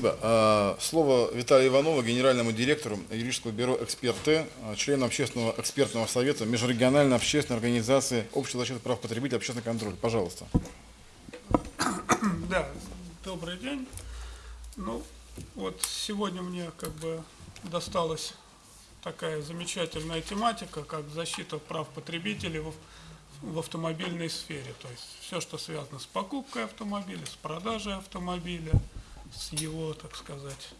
А, слово Виталия Иванова, генеральному директору юридического бюро «Эксперты», а, члену общественного экспертного совета Межрегиональной общественной организации Общества защиты прав потребителей общественный контроль. Пожалуйста. Да, добрый день. Ну, вот сегодня мне как бы досталась такая замечательная тематика, как защита прав потребителей в, в автомобильной сфере. То есть все, что связано с покупкой автомобиля, с продажей автомобиля – с его, так сказать,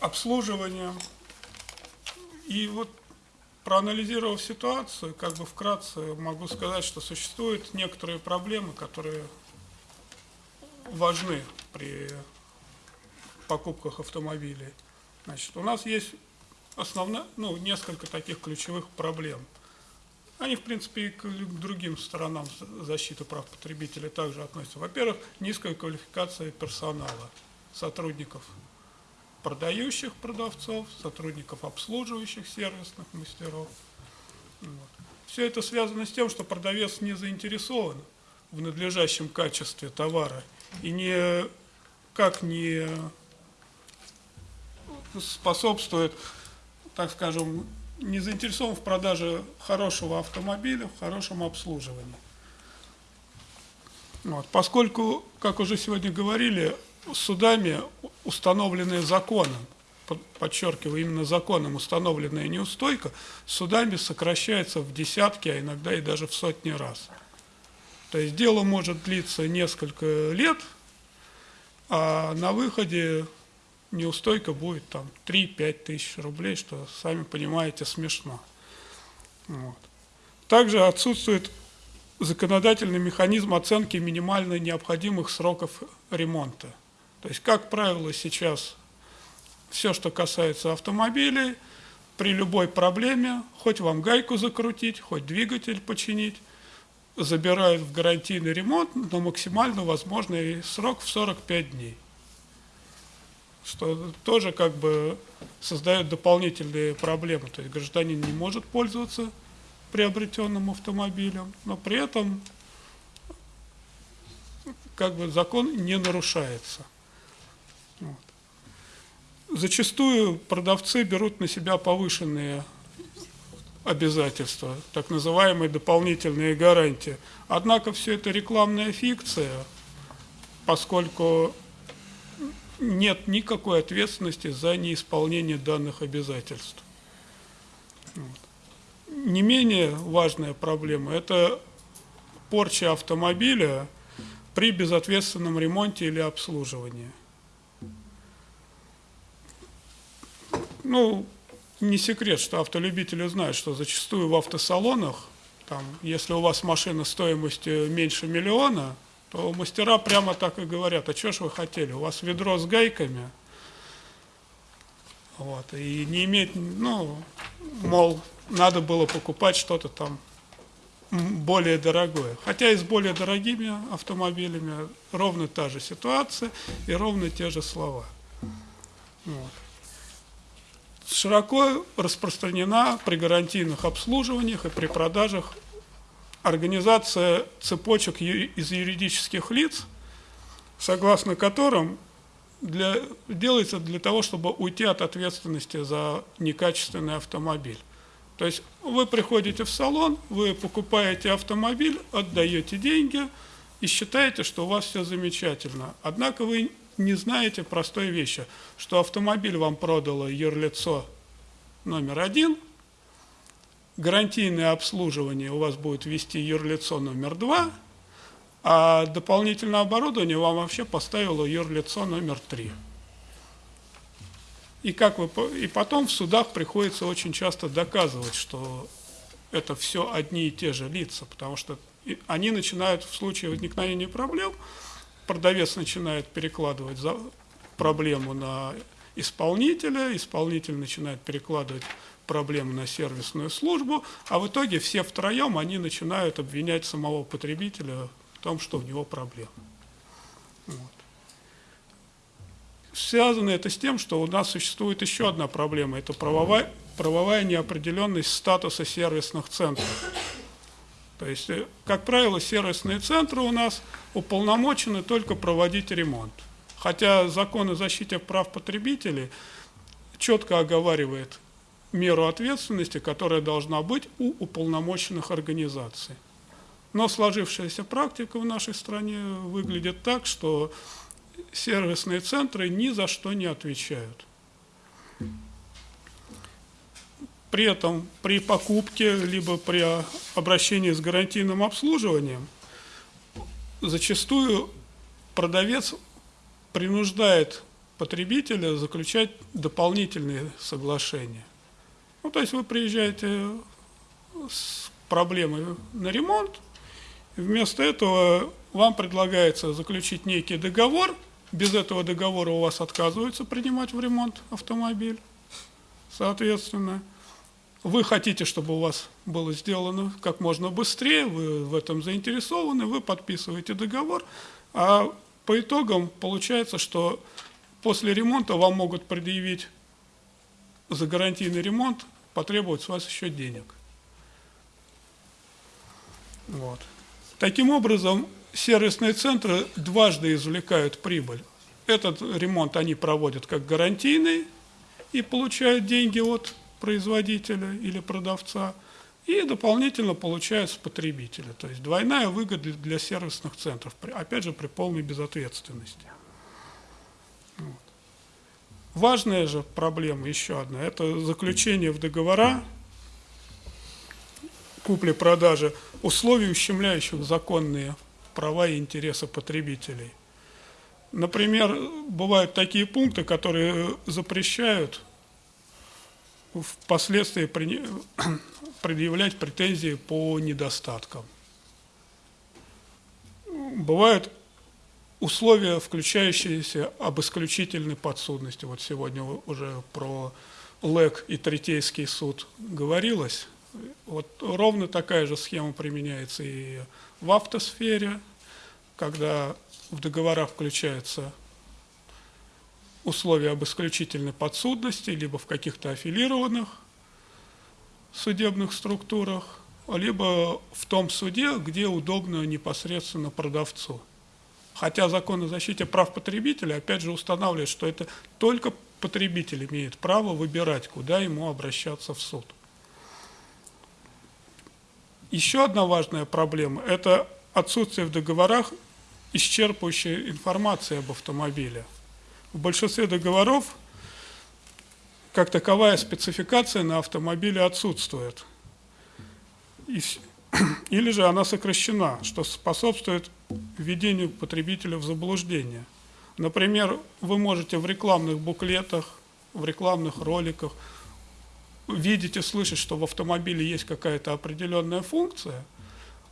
обслуживанием. И вот проанализировав ситуацию, как бы вкратце могу сказать, что существуют некоторые проблемы, которые важны при покупках автомобилей. Значит, у нас есть основная, ну, несколько таких ключевых проблем – они, в принципе, и к другим сторонам защиты прав потребителей также относятся. Во-первых, низкая квалификация персонала, сотрудников продающих продавцов, сотрудников обслуживающих сервисных мастеров. Вот. Все это связано с тем, что продавец не заинтересован в надлежащем качестве товара и не, как не способствует, так скажем, не заинтересован в продаже хорошего автомобиля, в хорошем обслуживании. Вот. Поскольку, как уже сегодня говорили, судами установленные законом, подчеркиваю, именно законом установленная неустойка, судами сокращается в десятки, а иногда и даже в сотни раз. То есть дело может длиться несколько лет, а на выходе неустойка будет там 3-5 тысяч рублей, что, сами понимаете, смешно. Вот. Также отсутствует законодательный механизм оценки минимально необходимых сроков ремонта. То есть, как правило, сейчас все, что касается автомобилей, при любой проблеме, хоть вам гайку закрутить, хоть двигатель починить, забирают в гарантийный ремонт на максимально возможный срок в 45 дней что тоже как бы создает дополнительные проблемы. То есть гражданин не может пользоваться приобретенным автомобилем, но при этом как бы закон не нарушается. Вот. Зачастую продавцы берут на себя повышенные обязательства, так называемые дополнительные гарантии. Однако все это рекламная фикция, поскольку нет никакой ответственности за неисполнение данных обязательств. Вот. Не менее важная проблема – это порча автомобиля при безответственном ремонте или обслуживании. Ну, не секрет, что автолюбители знают, что зачастую в автосалонах, там, если у вас машина стоимостью меньше миллиона – то мастера прямо так и говорят, а что ж вы хотели, у вас ведро с гайками, вот, и не иметь, ну, мол, надо было покупать что-то там более дорогое. Хотя и с более дорогими автомобилями ровно та же ситуация и ровно те же слова. Вот. Широко распространена при гарантийных обслуживаниях и при продажах организация цепочек из юридических лиц, согласно которым для, делается для того, чтобы уйти от ответственности за некачественный автомобиль. То есть вы приходите в салон, вы покупаете автомобиль, отдаете деньги и считаете, что у вас все замечательно. Однако вы не знаете простой вещи, что автомобиль вам продало юрлицо номер один – гарантийное обслуживание у вас будет вести юрлицо номер два, а дополнительное оборудование вам вообще поставило юрлицо номер три. И, как вы, и потом в судах приходится очень часто доказывать, что это все одни и те же лица, потому что они начинают в случае возникновения проблем, продавец начинает перекладывать за проблему на исполнителя, исполнитель начинает перекладывать проблему на сервисную службу, а в итоге все втроем они начинают обвинять самого потребителя в том, что у него проблема. Вот. Связано это с тем, что у нас существует еще одна проблема, это правовая, правовая неопределенность статуса сервисных центров. То есть, э, как правило, сервисные центры у нас уполномочены только проводить ремонт. Хотя закон о защите прав потребителей четко оговаривает меру ответственности, которая должна быть у уполномоченных организаций. Но сложившаяся практика в нашей стране выглядит так, что сервисные центры ни за что не отвечают. При этом при покупке, либо при обращении с гарантийным обслуживанием, зачастую продавец принуждает потребителя заключать дополнительные соглашения. Ну, то есть вы приезжаете с проблемой на ремонт, вместо этого вам предлагается заключить некий договор, без этого договора у вас отказываются принимать в ремонт автомобиль, соответственно. Вы хотите, чтобы у вас было сделано как можно быстрее, вы в этом заинтересованы, вы подписываете договор, а по итогам получается, что после ремонта вам могут предъявить за гарантийный ремонт, потребовать с вас еще денег. Вот. Таким образом, сервисные центры дважды извлекают прибыль. Этот ремонт они проводят как гарантийный и получают деньги от производителя или продавца, и дополнительно получают с потребителя. То есть двойная выгода для сервисных центров, опять же, при полной безответственности. Вот. Важная же проблема еще одна – это заключение в договора купли-продажи условий, ущемляющих законные права и интересы потребителей. Например, бывают такие пункты, которые запрещают впоследствии предъявлять претензии по недостаткам. Бывают условия, включающиеся об исключительной подсудности. Вот сегодня уже про ЛЭК и Третейский суд говорилось. Вот ровно такая же схема применяется и в автосфере, когда в договорах включаются условия об исключительной подсудности, либо в каких-то аффилированных судебных структурах, либо в том суде, где удобно непосредственно продавцу. Хотя закон о защите прав потребителя, опять же, устанавливает, что это только потребитель имеет право выбирать, куда ему обращаться в суд. Еще одна важная проблема – это отсутствие в договорах исчерпывающей информации об автомобиле. В большинстве договоров как таковая спецификация на автомобиле отсутствует. Или же она сокращена, что способствует введению потребителя в заблуждение. Например, вы можете в рекламных буклетах, в рекламных роликах видеть и слышать, что в автомобиле есть какая-то определенная функция,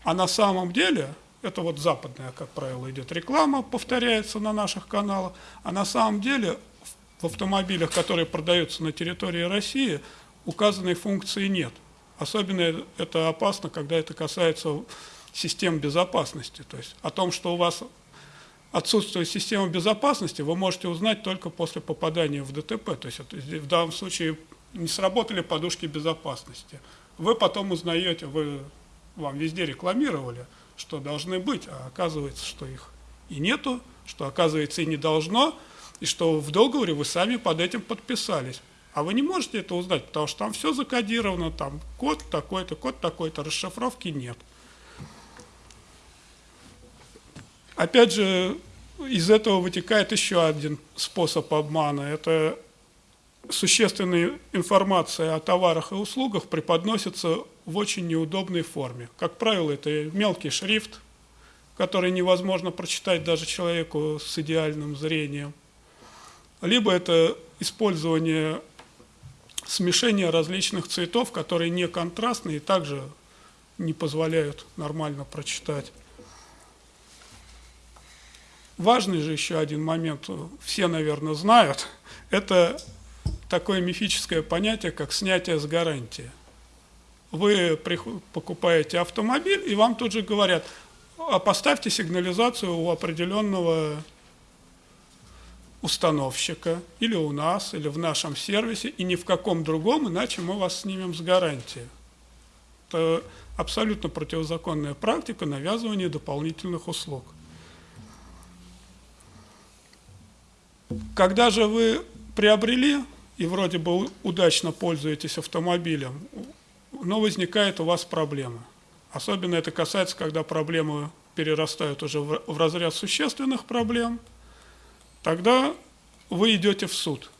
а на самом деле это вот западная, как правило, идет реклама, повторяется на наших каналах, а на самом деле в автомобилях, которые продаются на территории России, указанной функции нет. Особенно это опасно, когда это касается систем безопасности. То есть о том, что у вас отсутствует система безопасности, вы можете узнать только после попадания в ДТП. То есть в данном случае не сработали подушки безопасности. Вы потом узнаете, вы, вам везде рекламировали, что должны быть, а оказывается, что их и нету, что оказывается и не должно, и что в договоре вы сами под этим подписались. А вы не можете это узнать, потому что там все закодировано, там код такой-то, код такой-то, расшифровки нет. Опять же, из этого вытекает еще один способ обмана. Это существенная информация о товарах и услугах преподносится в очень неудобной форме. Как правило, это мелкий шрифт, который невозможно прочитать даже человеку с идеальным зрением. Либо это использование смешения различных цветов, которые не контрастные и также не позволяют нормально прочитать. Важный же еще один момент, все, наверное, знают, это такое мифическое понятие, как снятие с гарантии. Вы покупаете автомобиль, и вам тут же говорят, а поставьте сигнализацию у определенного установщика, или у нас, или в нашем сервисе, и ни в каком другом, иначе мы вас снимем с гарантии. Это абсолютно противозаконная практика навязывания дополнительных услуг. Когда же вы приобрели и вроде бы удачно пользуетесь автомобилем, но возникает у вас проблема. Особенно это касается, когда проблемы перерастают уже в разряд существенных проблем, тогда вы идете в суд.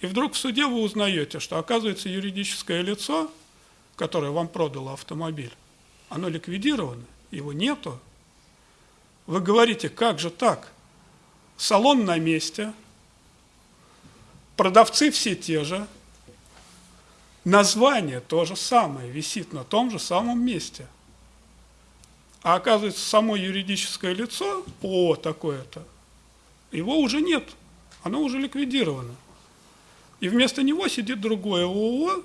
И вдруг в суде вы узнаете, что оказывается юридическое лицо, которое вам продало автомобиль, оно ликвидировано, его нету. Вы говорите, как же так? Салон на месте, продавцы все те же, название то же самое, висит на том же самом месте. А оказывается, само юридическое лицо, ООО такое-то, его уже нет, оно уже ликвидировано. И вместо него сидит другое ООО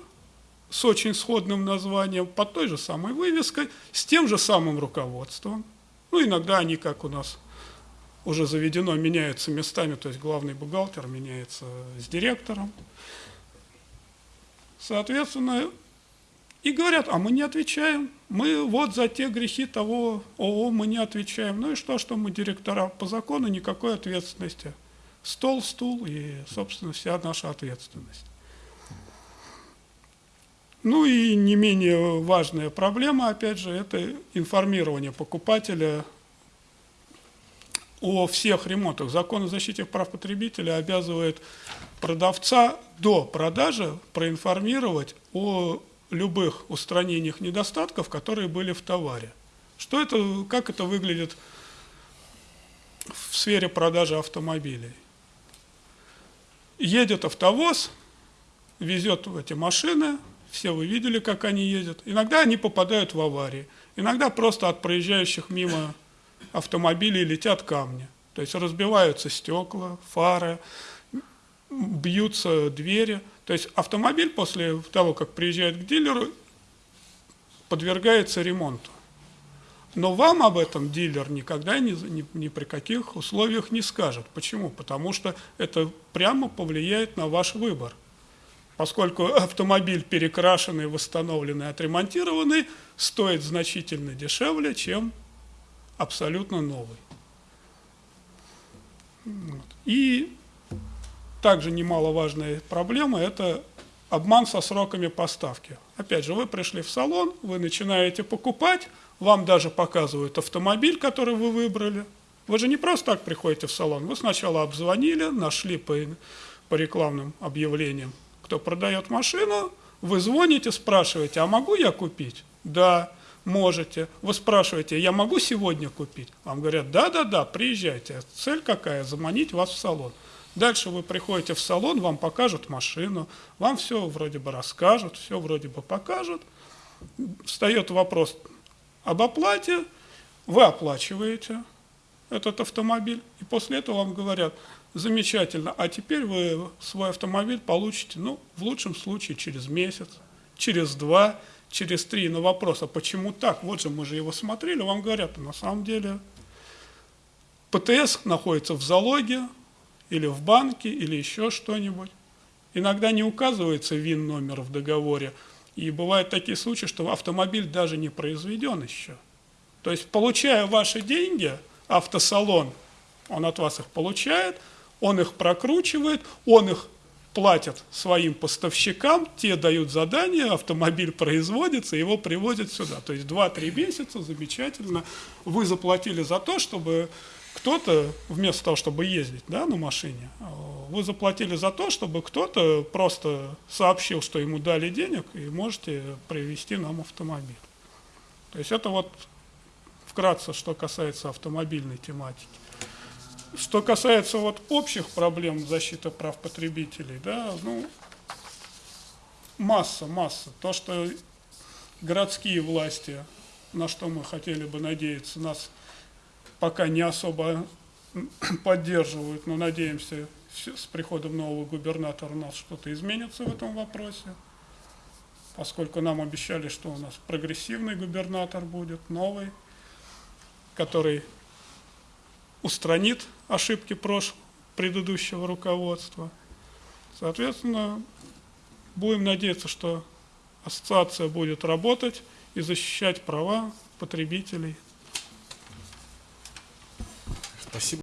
с очень сходным названием, под той же самой вывеской, с тем же самым руководством. Ну, иногда они, как у нас уже заведено, меняются местами, то есть главный бухгалтер меняется с директором. Соответственно, и говорят, а мы не отвечаем, мы вот за те грехи того ООО мы не отвечаем. Ну и что, что мы директора по закону, никакой ответственности. Стол, стул и, собственно, вся наша ответственность. Ну и не менее важная проблема, опять же, это информирование покупателя о всех ремонтах. Закон о защите прав потребителя обязывает продавца до продажи проинформировать о любых устранениях недостатков, которые были в товаре. Что это, как это выглядит в сфере продажи автомобилей? Едет автовоз, везет эти машины, все вы видели, как они ездят. Иногда они попадают в аварии, иногда просто от проезжающих мимо автомобилей летят камни. То есть разбиваются стекла, фары, бьются двери. То есть автомобиль после того, как приезжает к дилеру, подвергается ремонту. Но вам об этом дилер никогда ни, ни, ни при каких условиях не скажет. Почему? Потому что это прямо повлияет на ваш выбор. Поскольку автомобиль перекрашенный, восстановленный, отремонтированный стоит значительно дешевле, чем абсолютно новый. И также немаловажная проблема – это обман со сроками поставки. Опять же, вы пришли в салон, вы начинаете покупать, вам даже показывают автомобиль, который вы выбрали. Вы же не просто так приходите в салон, вы сначала обзвонили, нашли по, по рекламным объявлениям, кто продает машину, вы звоните, спрашиваете, а могу я купить? Да можете. Вы спрашиваете, я могу сегодня купить? Вам говорят, да-да-да, приезжайте. Цель какая? Заманить вас в салон. Дальше вы приходите в салон, вам покажут машину, вам все вроде бы расскажут, все вроде бы покажут. Встает вопрос об оплате, вы оплачиваете этот автомобиль, и после этого вам говорят, замечательно, а теперь вы свой автомобиль получите, ну, в лучшем случае через месяц, через два, через три на вопрос, а почему так? Вот же мы же его смотрели, вам говорят, на самом деле ПТС находится в залоге или в банке, или еще что-нибудь. Иногда не указывается ВИН-номер в договоре, и бывают такие случаи, что автомобиль даже не произведен еще. То есть, получая ваши деньги, автосалон, он от вас их получает, он их прокручивает, он их платят своим поставщикам, те дают задание, автомобиль производится, его привозят сюда. То есть 2-3 месяца, замечательно, вы заплатили за то, чтобы кто-то, вместо того, чтобы ездить да, на машине, вы заплатили за то, чтобы кто-то просто сообщил, что ему дали денег, и можете привезти нам автомобиль. То есть это вот вкратце, что касается автомобильной тематики. Что касается вот общих проблем защиты прав потребителей, да, ну, масса, масса. То, что городские власти, на что мы хотели бы надеяться, нас пока не особо поддерживают, но надеемся, с приходом нового губернатора у нас что-то изменится в этом вопросе, поскольку нам обещали, что у нас прогрессивный губернатор будет, новый, который устранит ошибки прошлого, предыдущего руководства. Соответственно, будем надеяться, что ассоциация будет работать и защищать права потребителей. Спасибо.